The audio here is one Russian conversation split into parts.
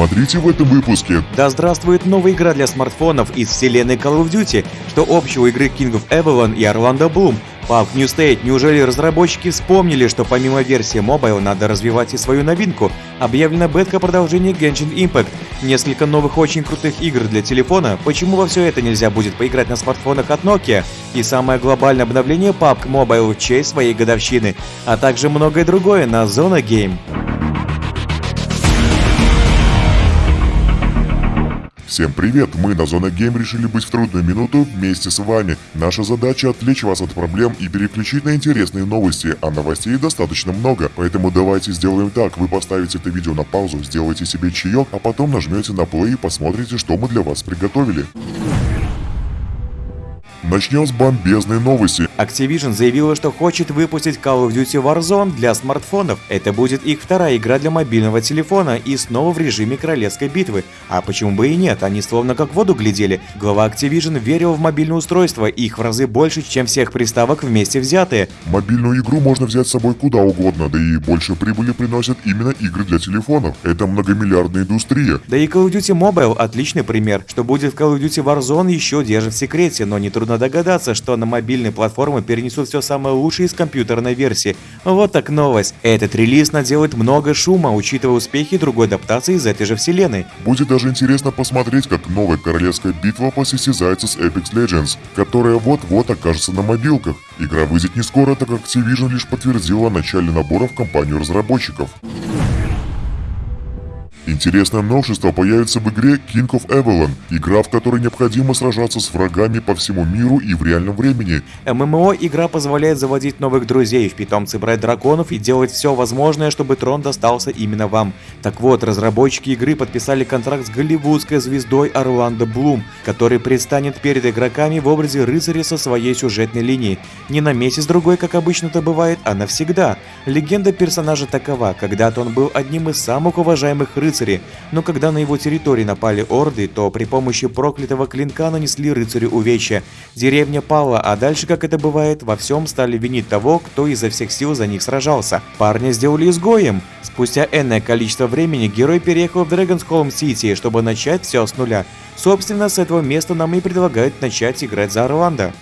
Смотрите в этом выпуске. Да здравствует новая игра для смартфонов из вселенной Call of Duty, что общего игры King of Avalon и Orlando Bloom. Пак New State, неужели разработчики вспомнили, что помимо версии Mobile надо развивать и свою новинку? Объявлена бетка продолжения Genshin Impact, несколько новых очень крутых игр для телефона, почему во все это нельзя будет поиграть на смартфонах от Nokia? И самое глобальное обновление PUBG Mobile в честь своей годовщины, а также многое другое на Zona Game. Всем привет! Мы на Зона Гейм решили быть в трудную минуту вместе с вами. Наша задача отвлечь вас от проблем и переключить на интересные новости, а новостей достаточно много. Поэтому давайте сделаем так, вы поставите это видео на паузу, сделайте себе чаек, а потом нажмете на play и посмотрите, что мы для вас приготовили. Начнем с бомбезной новости. Activision заявила, что хочет выпустить Call of Duty Warzone для смартфонов. Это будет их вторая игра для мобильного телефона и снова в режиме королевской битвы. А почему бы и нет, они словно как в воду глядели. Глава Activision верил в мобильное устройство, их в разы больше, чем всех приставок вместе взятые. Мобильную игру можно взять с собой куда угодно, да и больше прибыли приносят именно игры для телефонов. Это многомиллиардная индустрия. Да и Call of Duty Mobile отличный пример. Что будет в Call of Duty Warzone еще держит в секрете, но нетрудно Трудно догадаться, что на мобильные платформы перенесут все самое лучшее из компьютерной версии. Вот так новость. Этот релиз наделает много шума, учитывая успехи другой адаптации из этой же вселенной. Будет даже интересно посмотреть, как новая королевская битва посостязается с Apex Legends, которая вот-вот окажется на мобилках. Игра выйдет не скоро, так как Activision лишь подтвердила начале набора в компанию разработчиков. Интересное новшество появится в игре King of Avalon, игра, в которой необходимо сражаться с врагами по всему миру и в реальном времени. ММО игра позволяет заводить новых друзей, в питомцы брать драконов и делать все возможное, чтобы трон достался именно вам. Так вот, разработчики игры подписали контракт с голливудской звездой Орландо Блум, который предстанет перед игроками в образе рыцаря со своей сюжетной линией. Не на месяц-другой, как обычно это бывает, а навсегда. Легенда персонажа такова, когда-то он был одним из самых уважаемых рыцарей рыцари, но когда на его территории напали орды, то при помощи проклятого клинка нанесли рыцарю увечья. Деревня пала, а дальше, как это бывает, во всем стали винить того, кто изо всех сил за них сражался. Парня сделали изгоем. Спустя энное количество времени герой переехал в Драгонсхолм Сити, чтобы начать все с нуля. Собственно, с этого места нам и предлагают начать играть за Орландо.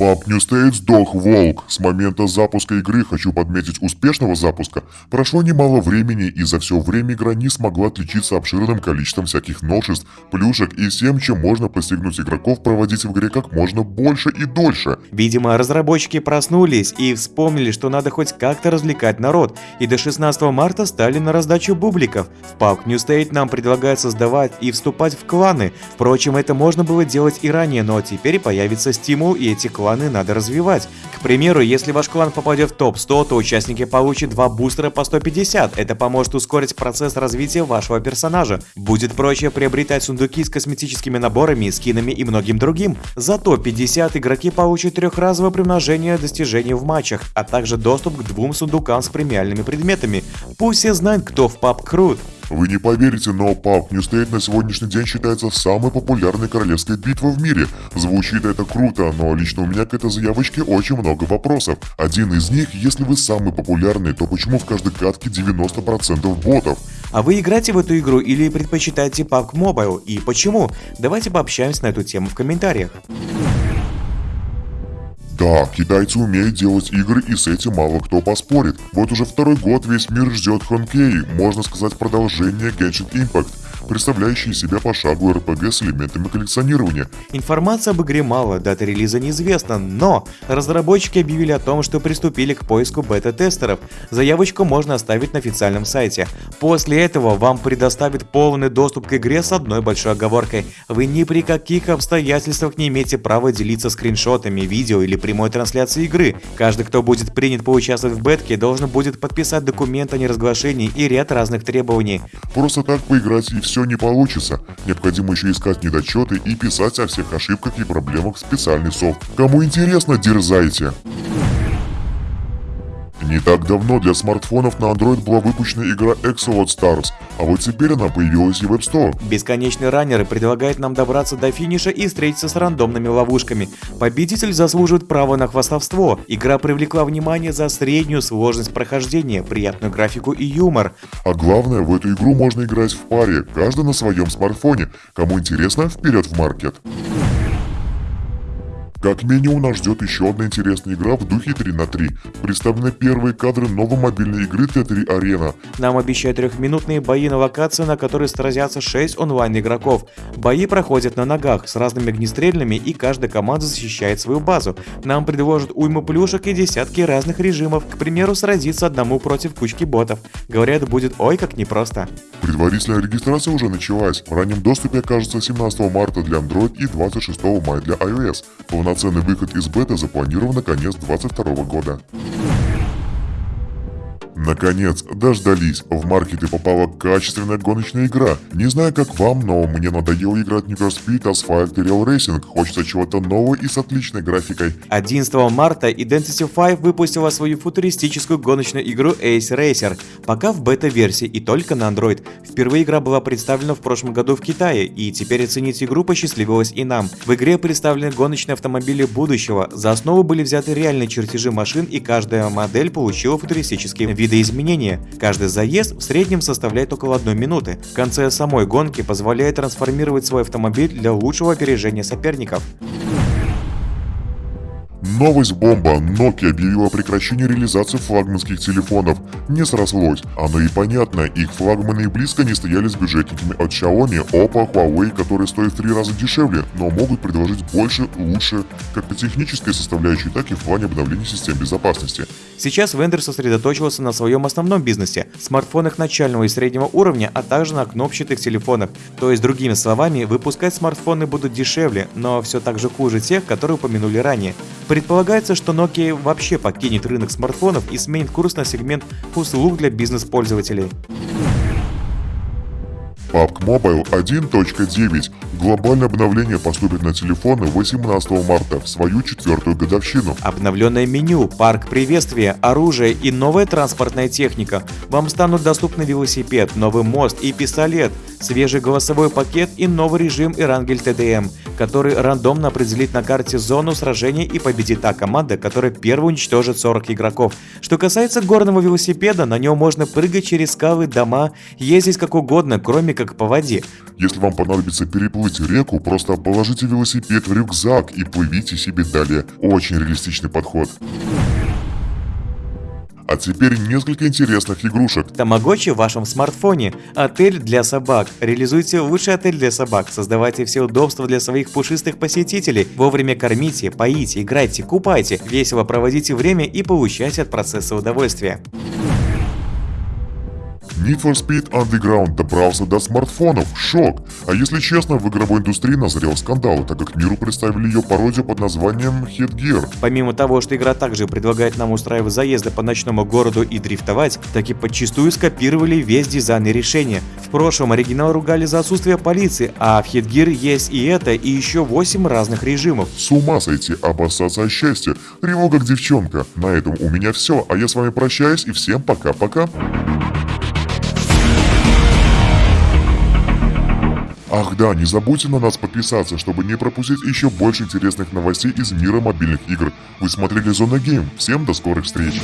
Пап New State сдох волк. С момента запуска игры, хочу подметить успешного запуска, прошло немало времени и за все время игра не смогла отличиться обширным количеством всяких новшеств, плюшек и всем, чем можно постигнуть игроков проводить в игре как можно больше и дольше. Видимо, разработчики проснулись и вспомнили, что надо хоть как-то развлекать народ, и до 16 марта стали на раздачу бубликов. В PUBG New State нам предлагают создавать и вступать в кланы. Впрочем, это можно было делать и ранее, но теперь появится стимул и эти кланы кланы надо развивать. К примеру, если ваш клан попадет в топ-100, то участники получат два бустера по 150. Это поможет ускорить процесс развития вашего персонажа. Будет проще приобретать сундуки с косметическими наборами, скинами и многим другим. Зато 50 игроки получат трехразовое примножение достижений в матчах, а также доступ к двум сундукам с премиальными предметами. Пусть все знают, кто в паб крут. Вы не поверите, но PUBG New State на сегодняшний день считается самой популярной королевской битвой в мире. Звучит это круто, но лично у меня к этой заявочке очень много вопросов. Один из них, если вы самый популярный, то почему в каждой катке 90% ботов? А вы играете в эту игру или предпочитаете PUBG Mobile и почему? Давайте пообщаемся на эту тему в комментариях. Да, китайцы умеют делать игры и с этим мало кто поспорит. Вот уже второй год весь мир ждет Хонкей, можно сказать продолжение Genshin Impact представляющие себя пошаговый RPG с элементами коллекционирования. Информации об игре мало, дата релиза неизвестна, но разработчики объявили о том, что приступили к поиску бета-тестеров. Заявочку можно оставить на официальном сайте. После этого вам предоставят полный доступ к игре с одной большой оговоркой. Вы ни при каких обстоятельствах не имеете права делиться скриншотами, видео или прямой трансляцией игры. Каждый, кто будет принят поучаствовать в бетке, должен будет подписать документ о неразглашении и ряд разных требований. Просто так поиграть и все все не получится. Необходимо еще искать недочеты и писать о всех ошибках и проблемах в специальный софт. Кому интересно, дерзайте! Не так давно для смартфонов на Android была выпущена игра Exolot Stars, а вот теперь она появилась и в App Store. Бесконечный раннер предлагает нам добраться до финиша и встретиться с рандомными ловушками. Победитель заслуживает права на хвастовство. Игра привлекла внимание за среднюю сложность прохождения, приятную графику и юмор. А главное, в эту игру можно играть в паре, каждый на своем смартфоне. Кому интересно, вперед в маркет. Как минимум нас ждет еще одна интересная игра в духе 3 на 3. Представлены первые кадры новой мобильной игры Т3 Arena. Нам обещают трехминутные бои на локации, на которой сразятся 6 онлайн-игроков. Бои проходят на ногах с разными огнестрельными и каждая команда защищает свою базу. Нам предложат уйму плюшек и десятки разных режимов, к примеру, сразиться одному против кучки ботов. Говорят, будет ой как непросто. Предварительная регистрация уже началась. В раннем доступе окажется 17 марта для Android и 26 мая для iOS. Полноценный выход из бета запланирован на конец 2022 года. Наконец, дождались. В маркеты попала качественная гоночная игра. Не знаю как вам, но мне надоело играть Need for Speed, Asphalt и Real Racing. Хочется чего-то нового и с отличной графикой. 11 марта Identity 5 выпустила свою футуристическую гоночную игру Ace Racer, пока в бета-версии и только на Android. Впервые игра была представлена в прошлом году в Китае, и теперь оценить игру посчастливилось и нам. В игре представлены гоночные автомобили будущего, за основу были взяты реальные чертежи машин, и каждая модель получила футуристические видоизменения. Каждый заезд в среднем составляет около одной минуты. В конце самой гонки позволяет трансформировать свой автомобиль для лучшего опережения соперников. Новость бомба. Nokia объявила о прекращении реализации флагманских телефонов. Не срослось. Оно и понятно, их флагманы и близко не стояли с бюджетниками от Xiaomi, Oppo, Huawei, которые стоят в три раза дешевле, но могут предложить больше, лучше, как по технической составляющей, так и в плане обновления систем безопасности. Сейчас вендор сосредоточился на своем основном бизнесе – смартфонах начального и среднего уровня, а также на кнопчатых телефонах. То есть, другими словами, выпускать смартфоны будут дешевле, но все так же хуже тех, которые упомянули ранее. Предполагается, что Nokia вообще покинет рынок смартфонов и сменит курс на сегмент услуг для бизнес-пользователей. PUBG Mobile 1.9. Глобальное обновление поступит на телефоны 18 марта в свою четвертую годовщину. Обновленное меню, парк приветствия, оружие и новая транспортная техника. Вам станут доступны велосипед, новый мост и пистолет, свежий голосовой пакет и новый режим Ирангель ТДМ, который рандомно определит на карте зону сражения и победит та команда, которая первой уничтожит 40 игроков. Что касается горного велосипеда, на нем можно прыгать через скалы, дома, ездить как угодно, кроме как по воде. Если вам понадобится переплыть реку, просто положите велосипед в рюкзак и плывите себе далее. Очень реалистичный подход. А теперь несколько интересных игрушек. Тамагочи в вашем смартфоне. Отель для собак. Реализуйте лучший отель для собак. Создавайте все удобства для своих пушистых посетителей. Вовремя кормите, поите, играйте, купайте. Весело проводите время и получайте от процесса удовольствие. Need for Speed Underground добрался до смартфонов. Шок! А если честно, в игровой индустрии назрел скандал, так как миру представили ее пародию под названием Headgear. Помимо того, что игра также предлагает нам устраивать заезды по ночному городу и дрифтовать, так и подчастую скопировали весь дизайн и решение. В прошлом оригинал ругали за отсутствие полиции, а в Headgear есть и это, и еще 8 разных режимов. С ума сойти, обоссаться от счастья. Реву как девчонка. На этом у меня все, а я с вами прощаюсь и всем пока-пока. Ах да, не забудьте на нас подписаться, чтобы не пропустить еще больше интересных новостей из мира мобильных игр. Вы смотрели Зона Гейм. Всем до скорых встреч.